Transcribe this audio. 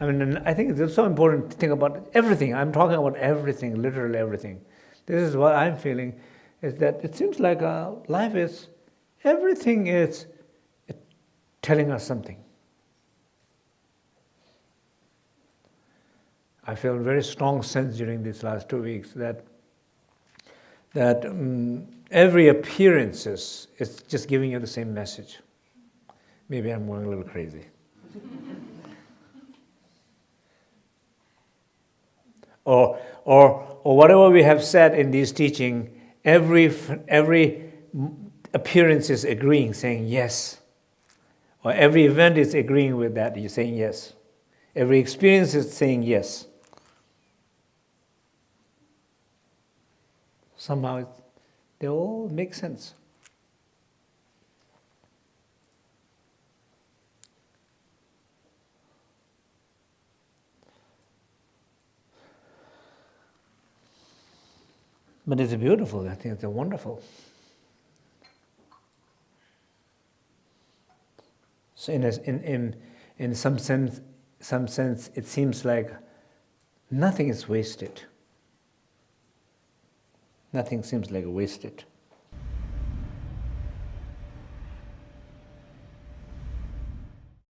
I mean, I think it's so important to think about everything. I'm talking about everything, literally everything. This is what I'm feeling, is that it seems like uh, life is, everything is telling us something. I feel a very strong sense during these last two weeks that that um, every appearance is, is just giving you the same message. Maybe I'm going a little crazy. or, or, or whatever we have said in this teaching, every, every appearance is agreeing, saying yes. Or every event is agreeing with that, you're saying yes. Every experience is saying yes. Somehow they all make sense. But it's beautiful, I think it's wonderful. So in, a, in, in, in some, sense, some sense, it seems like nothing is wasted. Nothing seems like wasted.